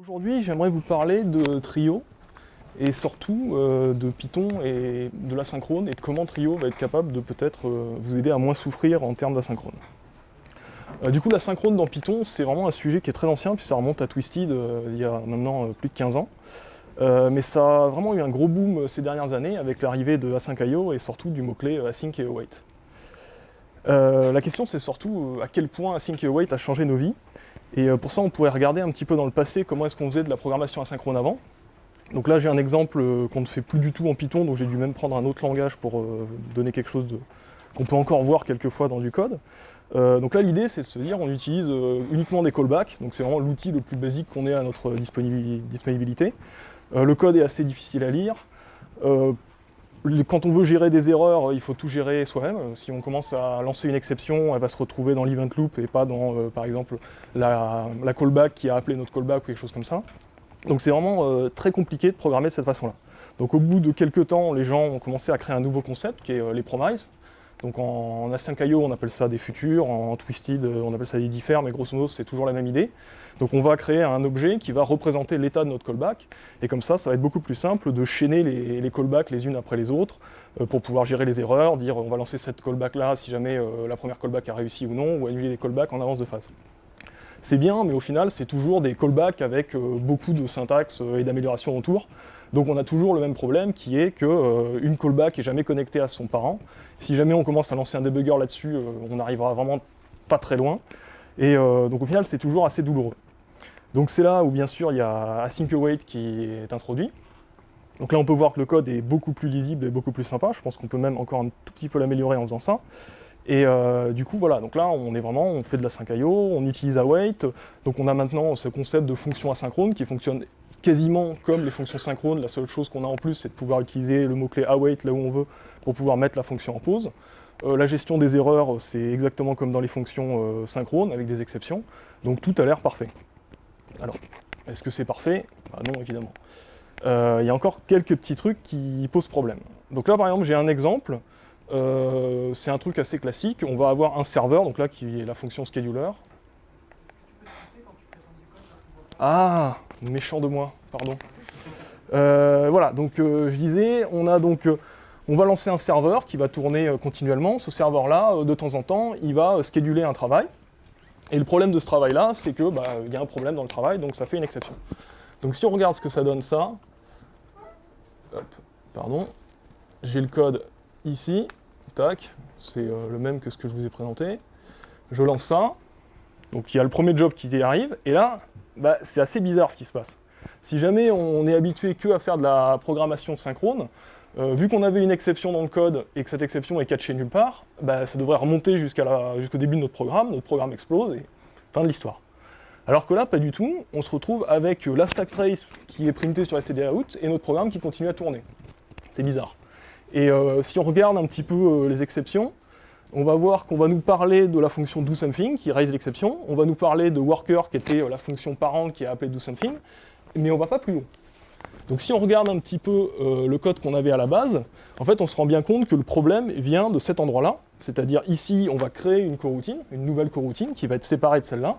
Aujourd'hui, j'aimerais vous parler de Trio, et surtout euh, de Python et de l'asynchrone, et de comment Trio va être capable de peut-être euh, vous aider à moins souffrir en termes d'asynchrone. Euh, du coup, l'asynchrone dans Python, c'est vraiment un sujet qui est très ancien, puis ça remonte à Twisted il y a maintenant plus de 15 ans. mais ça a vraiment eu un gros boom ces dernières années avec l'arrivée de Async.io et surtout du mot-clé async et await. la question c'est surtout à quel point async et await a changé nos vies, et pour ça on pourrait regarder un petit peu dans le passé comment est-ce qu'on faisait de la programmation asynchrone avant, donc là j'ai un exemple euh, qu'on ne fait plus du tout en Python, donc j'ai dû même prendre un autre langage pour euh, donner quelque chose qu'on peut encore voir quelquefois dans du code. Euh, donc là l'idée c'est de se dire on utilise uniquement des callbacks, donc c'est vraiment l'outil le plus basique qu'on ait à notre disponibilité. le code est assez difficile à lire. Quand on veut gérer des erreurs, il faut tout gérer soi-même. Si on commence à lancer une exception, elle va se retrouver dans l'event loop et pas dans, par exemple, la, la, callback qui a appelé notre callback ou quelque chose comme ça. Donc c'est vraiment euh, très compliqué de programmer de cette façon-là. Donc au bout de quelques temps, les gens ont commencé à créer un nouveau concept qui est euh, les promises. Donc en, Async.io, on appelle ça des futurs, en Twisted, euh, on appelle ça des differs, mais grosso modo, c'est toujours la même idée. Donc on va créer un objet qui va représenter l'état de notre callback, et comme ça, ça va être beaucoup plus simple de chaîner les, callbacks les unes après les autres, pour pouvoir gérer les erreurs, dire on va lancer cette callback-là si jamais la première callback a réussi ou non, ou annuler les callbacks en avance de phase c'est bien, mais au final, c'est toujours des callbacks avec euh, beaucoup de syntaxe euh, et d'amélioration autour. Donc on a toujours le même problème qui est qu'une euh, callback est jamais connectée à son parent. Si jamais on commence à lancer un debugger là-dessus, on n'arrivera vraiment pas très loin. Et donc au final, c'est toujours assez douloureux. Donc c'est là où bien sûr il y a async await qui est introduit. Donc là on peut voir que le code est beaucoup plus lisible et beaucoup plus sympa. Je pense qu'on peut même encore un tout petit peu l'améliorer en faisant ça. Et euh, du coup, voilà, donc là, on est vraiment, on fait de la 5IO, on utilise await, donc on a maintenant ce concept de fonction asynchrone qui fonctionne quasiment comme les fonctions synchrones. La seule chose qu'on a en plus, c'est de pouvoir utiliser le mot-clé await là où on veut pour pouvoir mettre la fonction en pause. Euh, la gestion des erreurs, c'est exactement comme dans les fonctions euh, synchrones, avec des exceptions. Donc tout a l'air parfait. Alors, est-ce que c'est parfait? Bah Non, évidemment. Il y a encore quelques petits trucs qui posent problème. Donc là, par exemple, j'ai un exemple. Euh, c'est un truc assez classique. On va avoir un serveur, donc là qui est la fonction scheduler. Ah, méchant de moi, pardon. Euh, voilà, donc euh, je disais, donc, on va lancer un serveur qui va tourner continuellement. Ce serveur-là, de temps en temps, il va scheduler un travail. Et le problème de ce travail-là, c'est que bah, y a un problème dans le travail, donc ça fait une exception. Donc si on regarde ce que ça donne ça, pardon, j'ai le code ici, tac, c'est euh, le même que ce que je vous ai présenté. Je lance ça, donc il y a le premier job qui arrive, et là, bah, c'est assez bizarre ce qui se passe. Si jamais on est habitué que à faire de la programmation synchrone, euh, vu qu'on avait une exception dans le code et que cette exception est catchée nulle part, bah, ça devrait remonter jusqu'au début de notre programme, notre programme explose et fin de l'histoire. Alors que là, pas du tout, on se retrouve avec la stack trace qui est printée sur stdout et notre programme qui continue à tourner. C'est bizarre. Et euh, si on regarde un petit peu euh, les exceptions, on va voir qu'on va nous parler de la fonction doSomething qui raise l'exception, on va nous parler de worker qui était euh, la fonction parente qui a appelé doSomething, mais on va pas plus haut. Donc si on regarde un petit peu le code qu'on avait à la base, en fait on se rend bien compte que le problème vient de cet endroit-là, c'est-à-dire ici on va créer une coroutine, une nouvelle coroutine qui va être séparée de celle-là,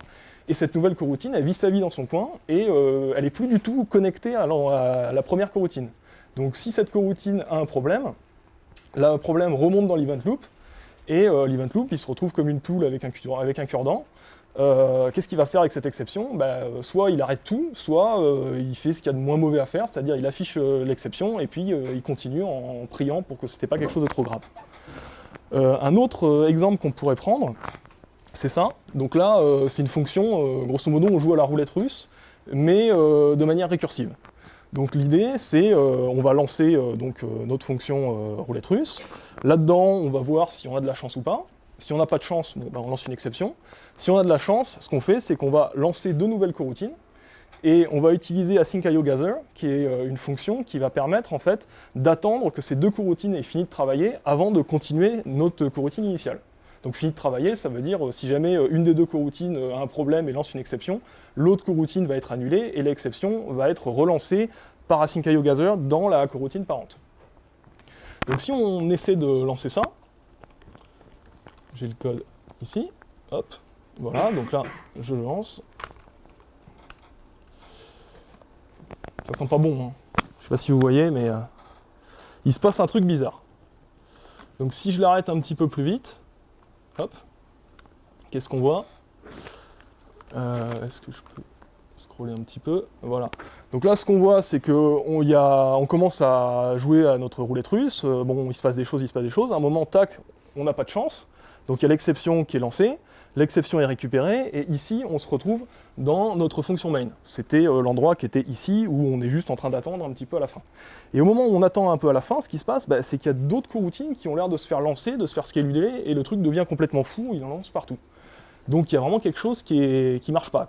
et cette nouvelle coroutine elle vit sa vie dans son coin, et elle n'est plus du tout connectée à la, à la première coroutine. Donc si cette coroutine a un problème, le problème remonte dans l'event loop, et euh, l'event loop, il se retrouve comme une poule avec un, cure-dent. Euh, qu'est-ce qu'il va faire avec cette exception? Bah, Soit il arrête tout, soit euh, il fait ce qu'il y a de moins mauvais à faire, c'est-à-dire il affiche l'exception, et puis il continue en, priant pour que ce n'était pas quelque chose de trop grave. un autre exemple qu'on pourrait prendre, c'est ça. Donc là, c'est une fonction, grosso modo, on joue à la roulette russe, mais de manière récursive. Donc l'idée, c'est euh, on va lancer euh, donc, euh, notre fonction roulette russe. Là-dedans, on va voir si on a de la chance ou pas. Si on n'a pas de chance, ben, on lance une exception. Si on a de la chance, ce qu'on fait, c'est qu'on va lancer deux nouvelles coroutines, et on va utiliser async.io.gather, qui est une fonction qui va permettre en fait d'attendre que ces deux coroutines aient fini de travailler avant de continuer notre coroutine initiale. Donc fini de travailler, ça veut dire si jamais une des deux coroutines a un problème et lance une exception, l'autre coroutine va être annulée et l'exception va être relancée par async.io gather dans la coroutine parente. Donc si on essaie de lancer ça, j'ai le code ici, hop, voilà, donc là je le lance. Ça sent pas bon. Hein. Je sais pas si vous voyez, mais euh, il se passe un truc bizarre. Donc si je l'arrête un petit peu plus vite, hop, qu'est-ce qu'on voit? Euh, Est-ce que je peux scroller un petit peu? Voilà. Donc là, ce qu'on voit, c'est qu'on on commence à jouer à notre roulette russe. Euh, bon, il se passe des choses, il se passe des choses. À un moment, tac, on n'a pas de chance. Donc il y a l'exception qui est lancée, l'exception est récupérée, et ici, on se retrouve dans notre fonction main. C'était euh, l'endroit qui était ici, où on est juste en train d'attendre un petit peu à la fin. Et au moment où on attend un peu à la fin, ce qui se passe, bah, c'est qu'il y a d'autres coroutines qui ont l'air de se faire lancer, de se faire scaler, et le truc devient complètement fou, il en lance partout. Donc il y a vraiment quelque chose qui ne qui marche pas.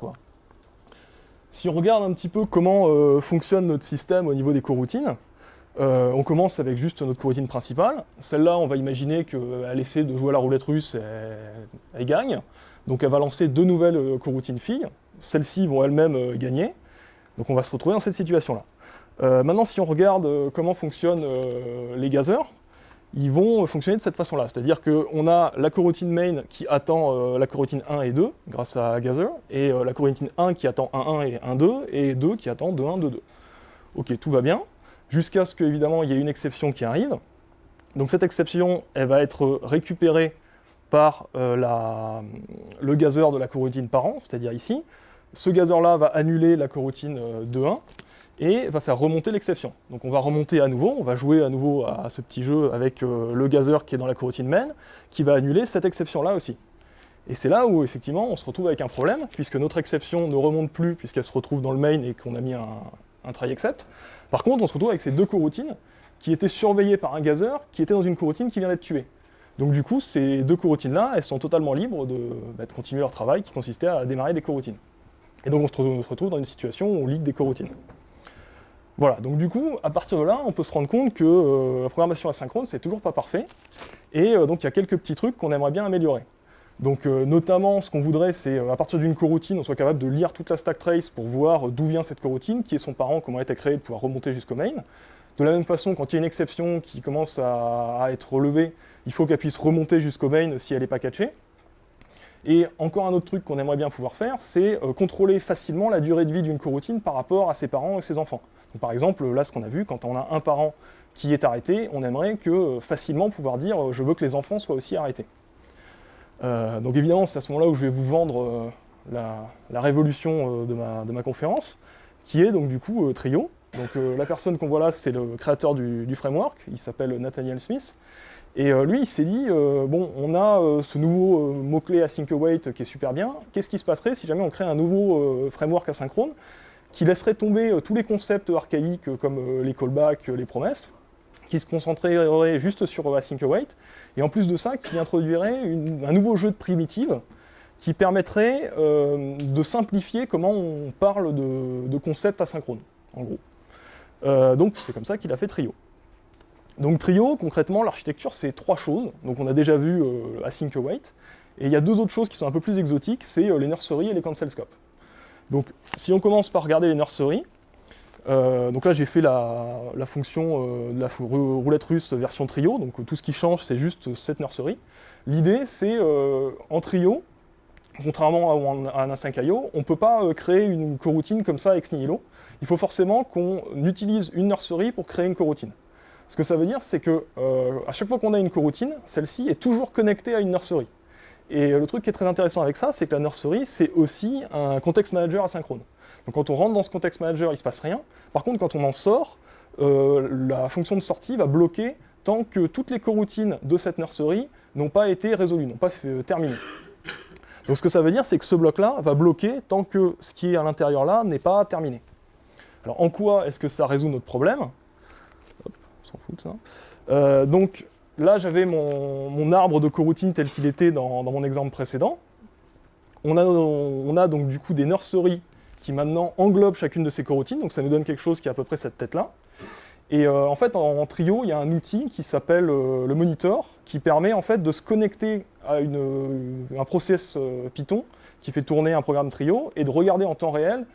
Si on regarde un petit peu comment euh, fonctionne notre système au niveau des coroutines, euh, on commence avec juste notre coroutine principale. Celle-là, on va imaginer qu'elle essaie de jouer à la roulette russe et elle gagne. Donc elle va lancer deux nouvelles euh, coroutines filles. Celles-ci vont elles-mêmes gagner. Donc on va se retrouver dans cette situation-là. maintenant, si on regarde comment fonctionnent les gazeurs, ils vont fonctionner de cette façon-là. C'est-à-dire qu'on a la coroutine main qui attend euh, la coroutine 1 et 2 grâce à Gather, et euh, la coroutine 1 qui attend 1, 1 et 1, 2, et 2 qui attend 2, 1, 2, 2. Ok, tout va bien, jusqu'à ce qu'évidemment il y ait une exception qui arrive. Donc cette exception, elle va être récupérée par euh, le gazeur de la coroutine parent, c'est-à-dire ici. Ce gazeur-là va annuler la coroutine de 1, et va faire remonter l'exception. Donc on va remonter à nouveau, on va jouer à nouveau à ce petit jeu avec euh, le gazeur qui est dans la coroutine main, qui va annuler cette exception-là aussi. Et c'est là où effectivement on se retrouve avec un problème, puisque notre exception ne remonte plus puisqu'elle se retrouve dans le main et qu'on a mis un, try except. Par contre on se retrouve avec ces deux coroutines qui étaient surveillées par un gazeur qui était dans une coroutine qui vient d'être tuée. Donc du coup ces deux coroutines-là, elles sont totalement libres de, bah, continuer leur travail qui consistait à démarrer des coroutines. Et donc on se retrouve dans une situation où on lit des coroutines. Voilà, donc du coup, à partir de là, on peut se rendre compte que euh, la programmation asynchrone, c'est toujours pas parfait, et euh, donc il y a quelques petits trucs qu'on aimerait bien améliorer. Donc euh, notamment, ce qu'on voudrait, c'est à partir d'une coroutine, on soit capable de lire toute la stack trace pour voir d'où vient cette coroutine, qui est son parent, comment elle a été créée, de pouvoir remonter jusqu'au main. De la même façon, quand il y a une exception qui commence à, être relevée, il faut qu'elle puisse remonter jusqu'au main si elle n'est pas catchée. Et encore un autre truc qu'on aimerait bien pouvoir faire, c'est contrôler facilement la durée de vie d'une coroutine par rapport à ses parents et ses enfants par exemple, là, ce qu'on a vu, quand on a un parent qui est arrêté, on aimerait que euh, facilement pouvoir dire euh, je veux que les enfants soient aussi arrêtés. Euh, donc évidemment, c'est à ce moment-là où je vais vous vendre la, révolution de ma, conférence, qui est donc du coup Trio. Donc la personne qu'on voit là, c'est le créateur du, framework, il s'appelle Nathaniel Smith. Et lui, il s'est dit, bon, on a ce nouveau mot-clé async await qui est super bien, qu'est-ce qui se passerait si jamais on crée un nouveau framework asynchrone qui laisserait tomber euh, tous les concepts archaïques euh, comme euh, les callbacks, les promesses, qui se concentrerait juste sur async await, et en plus de ça, qui introduirait un nouveau jeu de primitives qui permettrait de simplifier comment on parle de, concepts asynchrones, en gros. donc c'est comme ça qu'il a fait Trio. Donc Trio, concrètement, l'architecture, c'est trois choses. Donc on a déjà vu async await, et il y a deux autres choses qui sont un peu plus exotiques, c'est les nurseries et les cancel scopes. Donc, si on commence par regarder les nurseries, euh, donc là j'ai fait la, fonction euh, de la roulette russe version trio, donc tout ce qui change c'est juste cette nurserie. L'idée c'est euh, en trio, contrairement à, un A5IO, on ne peut pas créer une coroutine comme ça ex nihilo. Il faut forcément qu'on utilise une nurserie pour créer une coroutine. Ce que ça veut dire c'est que à chaque fois qu'on a une coroutine, celle-ci est toujours connectée à une nurserie. Et le truc qui est très intéressant avec ça, c'est que la nursery, c'est aussi un context manager asynchrone. Donc quand on rentre dans ce context manager, il ne se passe rien. Par contre, quand on en sort, euh, la fonction de sortie va bloquer tant que toutes les coroutines de cette nursery n'ont pas été résolues, n'ont pas euh, terminé. Donc ce que ça veut dire, c'est que ce bloc-là va bloquer tant que ce qui est à l'intérieur là n'est pas terminé. Alors en quoi est-ce que ça résout notre problème? Hop, on s'en fout de ça. Euh, donc Là, j'avais mon, arbre de coroutine tel qu'il était dans, mon exemple précédent. On a, donc du coup des nurseries qui maintenant englobent chacune de ces coroutines, donc ça nous donne quelque chose qui a à peu près cette tête-là. Et euh, en fait, en, trio, il y a un outil qui s'appelle euh, le monitor, qui permet en fait de se connecter à un process euh, Python qui fait tourner un programme trio et de regarder en temps réel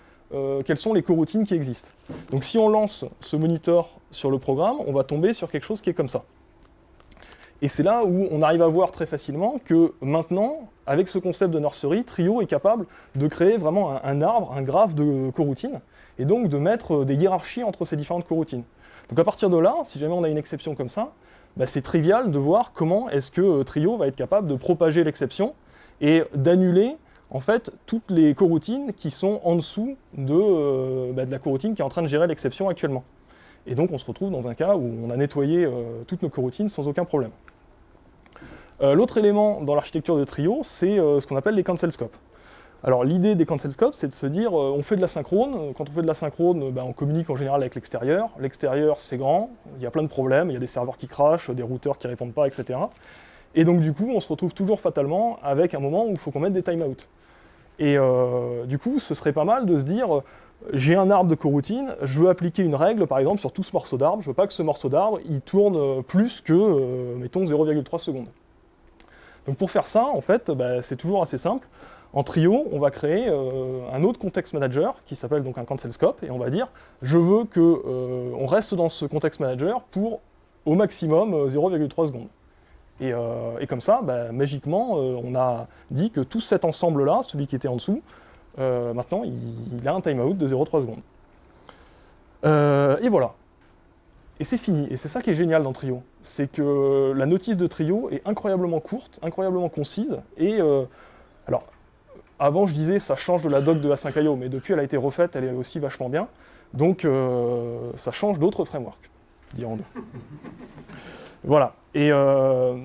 quelles sont les coroutines qui existent. Donc si on lance ce monitor sur le programme, on va tomber sur quelque chose qui est comme ça. Et c'est là où on arrive à voir très facilement que maintenant, avec ce concept de nursery, Trio est capable de créer vraiment un, arbre, un graphe de coroutines, et donc de mettre des hiérarchies entre ces différentes coroutines. Donc à partir de là, si jamais on a une exception comme ça, bah, c'est trivial de voir comment est-ce que euh, Trio va être capable de propager l'exception et d'annuler en fait toutes les coroutines qui sont en dessous de, euh, bah, de la coroutine qui est en train de gérer l'exception actuellement. Et donc on se retrouve dans un cas où on a nettoyé euh, toutes nos coroutines sans aucun problème. L'autre élément dans l'architecture de Trio, c'est ce qu'on appelle les cancel scopes. Alors l'idée des cancel scopes, c'est de se dire, euh, on fait de la synchrone, quand on fait de la synchrone, ben, on communique en général avec l'extérieur, l'extérieur c'est grand, il y a plein de problèmes, il y a des serveurs qui crachent, des routeurs qui répondent pas, etc. Et donc du coup, on se retrouve toujours fatalement avec un moment où il faut qu'on mette des timeouts. Et euh, du coup, ce serait pas mal de se dire, j'ai un arbre de coroutine, je veux appliquer une règle, par exemple, sur tout ce morceau d'arbre, je veux pas que ce morceau d'arbre, il tourne plus que, mettons, 0,3 secondes. Donc pour faire ça, en fait, ben, c'est toujours assez simple. En trio, on va créer euh, un autre context manager qui s'appelle donc un cancel scope et on va dire je veux qu'on euh, reste dans ce context manager pour au maximum 0,3 euh, secondes. Et, comme ça, bah, magiquement, on a dit que tout cet ensemble-là, celui qui était en dessous, maintenant il, a un timeout de 0,3 secondes. et voilà. Et c'est fini. Et c'est ça qui est génial dans Trio. C'est que la notice de Trio est incroyablement courte, incroyablement concise, et alors avant, je disais, ça change de la doc de la 5IO, mais depuis, elle a été refaite, elle est aussi vachement bien. Donc, euh, ça change d'autres frameworks, dirons-nous. voilà. Et euh,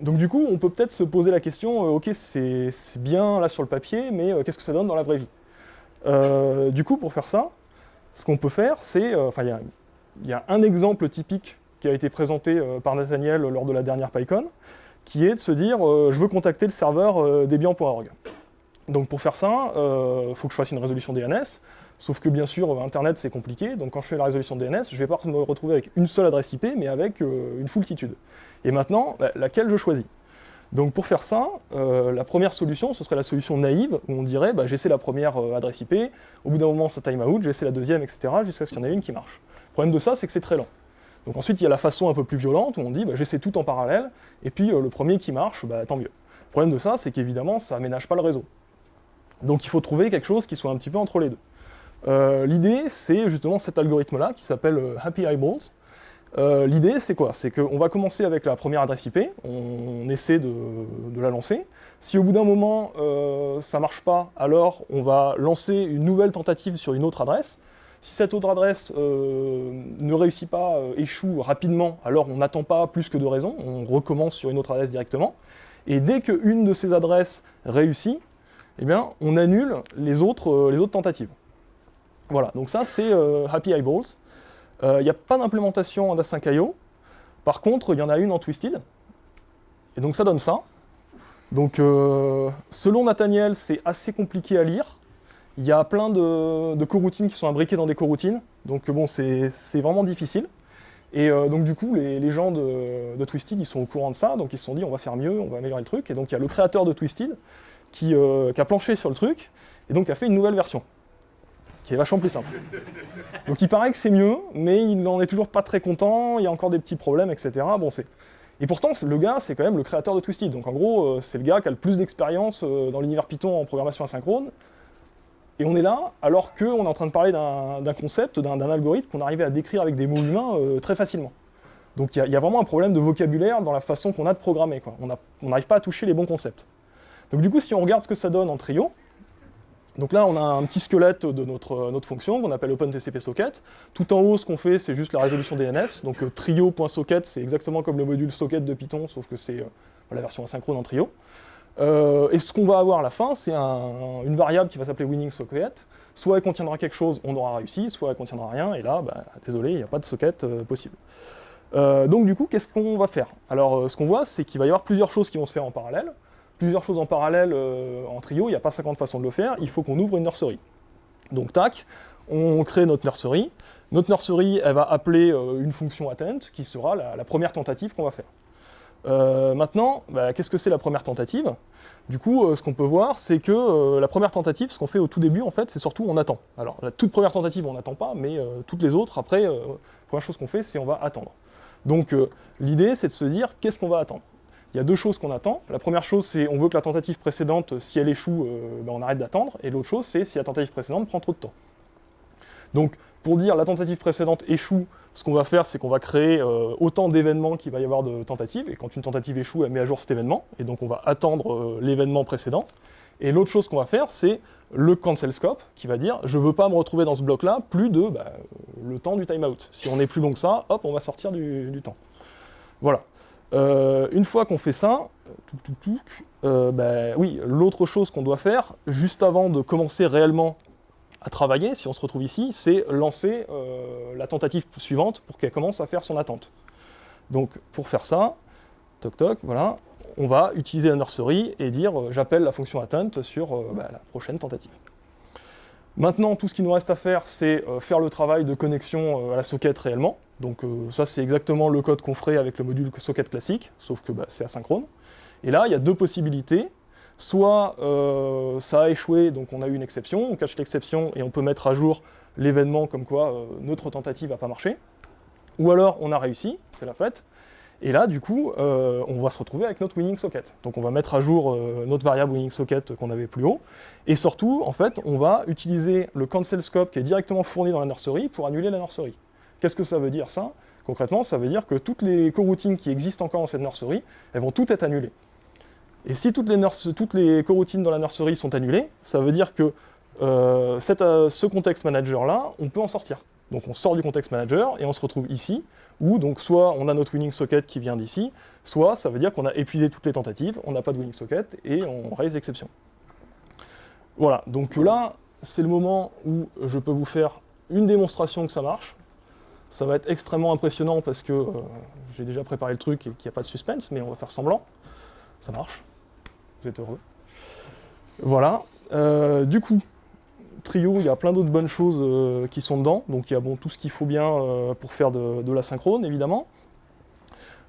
donc, du coup, on peut peut-être se poser la question, euh, ok, c'est bien là sur le papier, mais qu'est-ce que ça donne dans la vraie vie? Du coup, pour faire ça, ce qu'on peut faire, c'est... Enfin, il y, a un exemple typique qui a été présenté par Nathaniel lors de la dernière PyCon, qui est de se dire, je veux contacter le serveur debian.org. Donc pour faire ça, il euh, faut que je fasse une résolution DNS, sauf que bien sûr, Internet c'est compliqué, donc quand je fais la résolution DNS, je vais pas me retrouver avec une seule adresse IP, mais avec euh, une foultitude. Et maintenant, bah, laquelle je choisis? Donc pour faire ça, euh, la première solution, ce serait la solution naïve, où on dirait, bah, j'essaie la première adresse IP, au bout d'un moment ça time out, j'essaie la deuxième, etc., jusqu'à ce qu'il y en ait une qui marche. Problème de ça, c'est que c'est très lent. Donc ensuite, il y a la façon un peu plus violente, où on dit, bah, j'essaie tout en parallèle, et puis le premier qui marche, tant mieux. Le problème de ça, c'est qu'évidemment, ça aménage pas le réseau. Donc il faut trouver quelque chose qui soit un petit peu entre les deux. Euh, l'idée, c'est justement cet algorithme-là, qui s'appelle euh, Happy Eyeballs. Euh, l'idée, c'est quoi? C'est qu'on va commencer avec la première adresse IP, on essaie de, la lancer. Si au bout d'un moment, ça ne marche pas, alors on va lancer une nouvelle tentative sur une autre adresse. Si cette autre adresse ne réussit pas, échoue rapidement, alors on n'attend pas plus que de raisons, on recommence sur une autre adresse directement. Et dès qu'une de ces adresses réussit, eh bien, on annule les autres, euh, tentatives. Voilà, donc ça c'est euh, Happy Eyeballs. Il euh, n'y a pas d'implémentation en A5IO. Par contre, il y en a une en Twisted. Et donc ça donne ça. Donc selon Nathaniel, c'est assez compliqué à lire. Il y a plein de, coroutines qui sont imbriquées dans des coroutines. Donc bon, c'est vraiment difficile. Et donc du coup, les, gens de, Twisted, ils sont au courant de ça, donc ils se sont dit on va faire mieux, on va améliorer le truc. Et donc il y a le créateur de Twisted euh, qui, a planché sur le truc, et donc a fait une nouvelle version, qui est vachement plus simple. Donc il paraît que c'est mieux, mais il n'en est toujours pas très content, il y a encore des petits problèmes, etc. Bon. Et pourtant, le gars, c'est quand même le créateur de Twisted, donc en gros, euh, c'est le gars qui a le plus d'expérience euh, dans l'univers Python en programmation asynchrone, et on est là, alors qu'on est en train de parler d'un concept, d'un algorithme qu'on arrivait à décrire avec des mots humains très facilement. Donc il y, a vraiment un problème de vocabulaire dans la façon qu'on a de programmer. On n'arrive pas à toucher les bons concepts. Donc du coup, si on regarde ce que ça donne en trio, donc là, on a un petit squelette de notre, notre fonction qu'on appelle OpenTCP-socket. Tout en haut, ce qu'on fait, c'est juste la résolution DNS. Donc euh, trio.socket, c'est exactement comme le module socket de Python, sauf que c'est euh, la version asynchrone en trio. Euh, et ce qu'on va avoir à la fin, c'est une variable qui va s'appeler winning socket. Soit elle contiendra quelque chose, on aura réussi, soit elle contiendra rien, et là, bah, désolé, il n'y a pas de socket possible. donc du coup, qu'est-ce qu'on va faire? Alors, ce qu'on voit, c'est qu'il va y avoir plusieurs choses qui vont se faire en parallèle plusieurs choses en parallèle euh, en trio, il n'y a pas 50 façons de le faire, il faut qu'on ouvre une nursery. Donc tac, on crée notre nursery. Notre nursery, elle va appeler euh, une fonction attend, qui sera la, première tentative qu'on va faire. Euh, maintenant, bah, qu'est-ce que c'est la première tentative? Du coup, ce qu'on peut voir, c'est que la première tentative, ce qu'on fait au tout début, en fait, c'est surtout on attend. Alors, la toute première tentative, on n'attend pas, mais toutes les autres, après, la première chose qu'on fait, c'est on va attendre. Donc euh, l'idée, c'est de se dire, qu'est-ce qu'on va attendre? Il y a deux choses qu'on attend. La première chose, c'est on veut que la tentative précédente, si elle échoue, euh, ben, on arrête d'attendre. Et l'autre chose, c'est si la tentative précédente prend trop de temps. Donc pour dire la tentative précédente échoue, ce qu'on va faire, c'est qu'on va créer euh, autant d'événements qu'il va y avoir de tentatives, et quand une tentative échoue, elle met à jour cet événement, et donc on va attendre euh, l'événement précédent. Et l'autre chose qu'on va faire, c'est le cancel scope, qui va dire, je veux pas me retrouver dans ce bloc-là plus de bah, le temps du timeout. Si on est plus long que ça, hop, on va sortir du, temps. Voilà. Euh, une fois qu'on fait ça, bah, oui, l'autre chose qu'on doit faire, juste avant de commencer réellement à travailler, si on se retrouve ici, c'est lancer euh, la tentative suivante pour qu'elle commence à faire son attente. Donc pour faire ça, toc toc, voilà, on va utiliser la nursery et dire euh, j'appelle la fonction attente sur euh, bah, la prochaine tentative. Maintenant, tout ce qui nous reste à faire, c'est faire le travail de connexion à la socket réellement. Donc ça, c'est exactement le code qu'on ferait avec le module socket classique, sauf que bah, c'est asynchrone. Et là, il y a deux possibilités. Soit euh, ça a échoué, donc on a eu une exception, on cache l'exception et on peut mettre à jour l'événement comme quoi euh, notre tentative n'a pas marché. Ou alors on a réussi, c'est la fête, et là du coup euh, on va se retrouver avec notre winning socket. Donc on va mettre à jour notre variable winning socket qu'on avait plus haut, et surtout en fait on va utiliser le cancel scope qui est directement fourni dans la nursery pour annuler la nursery. Qu'est-ce que ça veut dire ça? Concrètement, ça veut dire que toutes les coroutines qui existent encore dans cette nursery, elles vont toutes être annulées. Et si toutes les, coroutines dans la nursery sont annulées, ça veut dire que euh, euh, ce context manager-là, on peut en sortir. Donc on sort du context manager et on se retrouve ici, où donc soit on a notre winning socket qui vient d'ici, soit ça veut dire qu'on a épuisé toutes les tentatives, on n'a pas de winning socket et on raise l'exception. Voilà, donc là, c'est le moment où je peux vous faire une démonstration que ça marche. Ça va être extrêmement impressionnant parce que euh, j'ai déjà préparé le truc et qu'il n'y a pas de suspense, mais on va faire semblant. Ça marche heureux. Voilà. Euh, du coup, Trio, il y a plein d'autres bonnes choses euh, qui sont dedans. Donc il y a bon, tout ce qu'il faut bien euh, pour faire de, la synchrone, évidemment.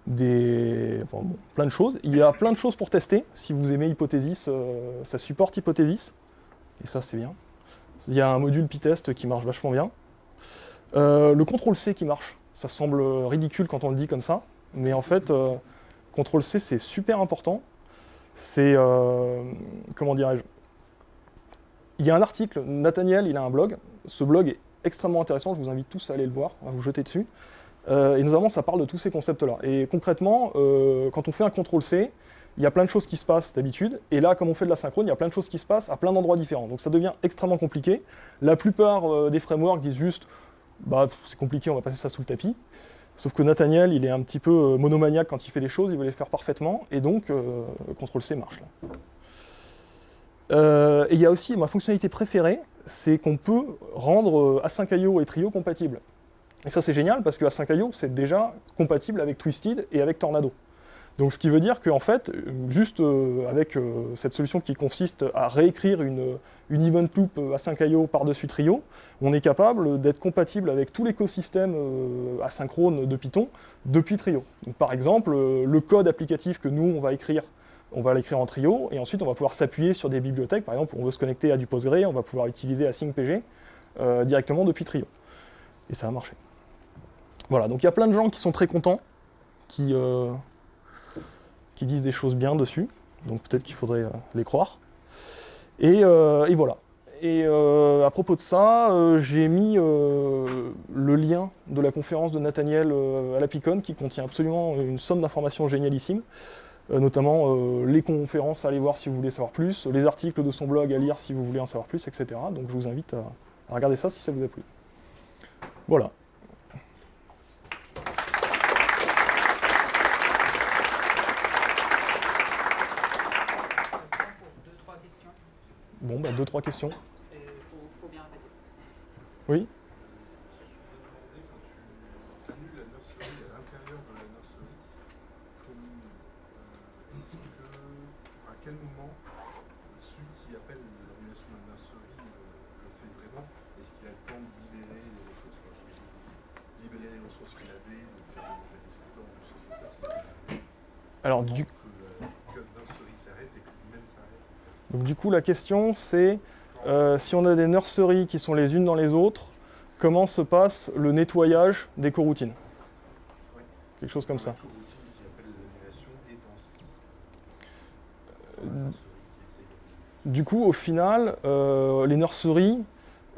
Des... plein de choses. Il y a plein de choses pour tester. Si vous aimez Hypothesis, ça supporte Hypothesis. Et ça, c'est bien. Il y a un module Pytest qui marche vachement bien. le CTRL-C qui marche. Ça semble ridicule quand on le dit comme ça. Mais en fait, CTRL-C, c'est super important c'est, euh, comment dirais-je, il y a un article, Nathaniel, il a un blog, ce blog est extrêmement intéressant, je vous invite tous à aller le voir, à vous jeter dessus, euh, et notamment ça parle de tous ces concepts-là. Et concrètement, euh, quand on fait un CTRL-C, il y a plein de choses qui se passent d'habitude, et là, comme on fait de la synchrone, il y a plein de choses qui se passent à plein d'endroits différents, donc ça devient extrêmement compliqué. La plupart des frameworks disent juste, bah c'est compliqué, on va passer ça sous le tapis. Sauf que Nathaniel, il est un petit peu euh, monomaniaque quand il fait les choses, il veut les faire parfaitement, et donc euh, CTRL-C marche. Euh, et il y a aussi ma fonctionnalité préférée, c'est qu'on peut rendre A5IO et Trio compatibles. Et ça c'est génial parce que A5IO c'est déjà compatible avec Twisted et avec Tornado. Donc ce qui veut dire qu'en fait, juste euh, avec euh, cette solution qui consiste à réécrire une, une event loop à 5 IO par-dessus Trio, on est capable d'être compatible avec tout l'écosystème euh, asynchrone de Python depuis Trio. Donc, par exemple, le code applicatif que nous, on va écrire, on va l'écrire en Trio, et ensuite on va pouvoir s'appuyer sur des bibliothèques. Par exemple, on veut se connecter à du Postgre, on va pouvoir utiliser AsyncPG directement depuis Trio. Et ça a marché. Voilà, donc il y a plein de gens qui sont très contents, qui qui disent des choses bien dessus, donc peut-être qu'il faudrait euh, les croire. Et, euh, voilà. Et euh, à propos de ça, j'ai mis le lien de la conférence de Nathaniel à la Picon qui contient absolument une somme d'informations génialissimes, notamment les conférences à aller voir si vous voulez savoir plus, les articles de son blog à lire si vous voulez en savoir plus, etc. Donc je vous invite à regarder ça si ça vous a plu. Voilà. Bon, bah, deux, trois questions. Il faut, faut, bien répéter. Oui Quand tu annules la nursery à l'intérieur de la nursery, comme, euh, est-ce que, à quel moment celui qui appelle l'annulation de la nursery le, le, fait vraiment Est-ce qu'il a le temps de libérer les ressources enfin, libérer les ressources qu'il avait, de faire des descripteurs, des choses comme ça Alors, du Donc du coup, la question, c'est euh, si on a des nurseries qui sont les unes dans les autres, comment se passe le nettoyage des coroutines? Quelque chose comme ça. Du coup, au final, euh, les nurseries,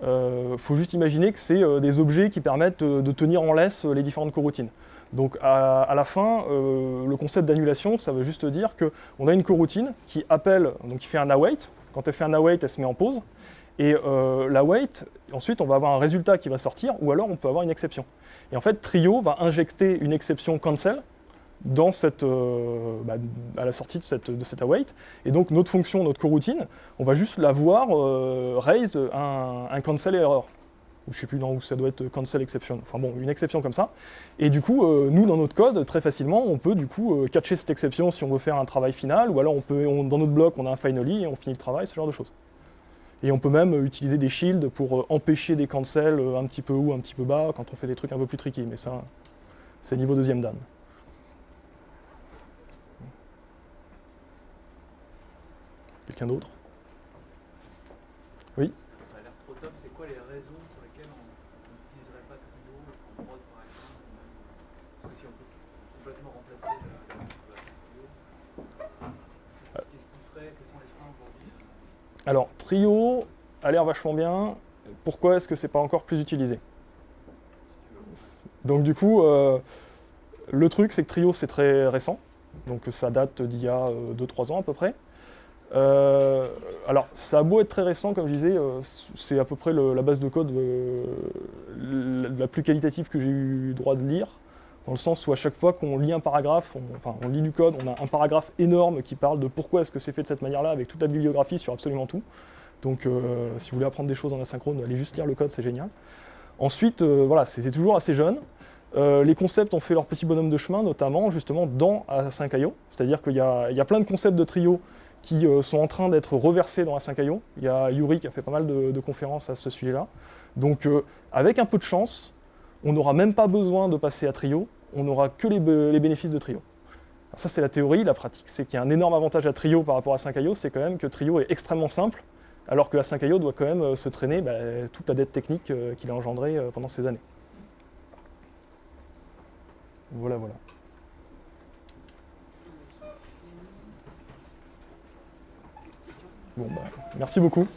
euh, faut juste imaginer que c'est euh, des objets qui permettent de tenir en laisse les différentes coroutines. Donc à, à la fin, le concept d'annulation, ça veut juste dire qu'on a une coroutine qui appelle, donc qui fait un await. Quand elle fait un await, elle se met en pause. Et euh, l'await, ensuite, on va avoir un résultat qui va sortir, ou alors on peut avoir une exception. Et en fait, Trio va injecter une exception cancel euh, bah, à la sortie de cette, de await. Et donc notre fonction, notre coroutine, on va juste la voir euh, raise un, un cancel error. Ou je sais plus dans où ça doit être cancel exception. Enfin bon, une exception comme ça. Et du coup, euh, nous dans notre code, très facilement, on peut du coup euh, catcher cette exception si on veut faire un travail final, ou alors on peut, dans notre bloc, on a un finally et on finit le travail, ce genre de choses. Et on peut même euh, utiliser des shields pour euh, empêcher des cancels euh, un petit peu haut, un petit peu bas, quand on fait des trucs un peu plus tricky. Mais ça, c'est niveau deuxième dan. Quelqu'un d'autre? Ça a l'air trop top. C'est quoi les raisons pour lesquelles on on n'utiliserait pas Trio en prod par exemple ou même, euh, Parce que si on peut tout- complètement remplacer la, la configuration Trio, qu'est-ce qu'est-ce qui ferait Quels sont les freins aujourd'hui euh, Alors, Trio a l'air vachement bien. Pourquoi est-ce que c'est pas encore plus utilisé? Donc du coup, euh, le truc, c'est que Trio, c'est très récent. Donc ça date d'il y a 2-3 ans à peu près. Euh, alors, ça a beau être très récent, comme je disais, euh, c'est à peu près la base de code euh, la, la plus qualitative que j'ai eu droit de lire, dans le sens où à chaque fois qu'on lit un paragraphe, on, enfin on lit du code, on a un paragraphe énorme qui parle de pourquoi est-ce que c'est fait de cette manière-là, avec toute la bibliographie sur absolument tout. Donc euh, si vous voulez apprendre des choses en asynchrone, allez juste lire le code, c'est génial. Ensuite, euh, voilà, c'est toujours assez jeune. Euh, les concepts ont fait leur petit bonhomme de chemin, notamment justement dans A5IO. C'est-à-dire qu'il y, y a plein de concepts de trio qui sont en train d'être reversés dans A5IO. Il y a Yuri qui a fait pas mal de, conférences à ce sujet-là. Donc avec un peu de chance, on n'aura même pas besoin de passer à trio, on n'aura que les, bénéfices de trio. Alors ça c'est la théorie, la pratique c'est qu'il y a un énorme avantage à trio par rapport à 5IO, c'est quand même que trio est extrêmement simple, alors que la 5IO doit quand même euh, se traîner bah, toute la dette technique euh, qu'il a engendrée euh, pendant ces années. Voilà, voilà. Bon, bah, merci beaucoup.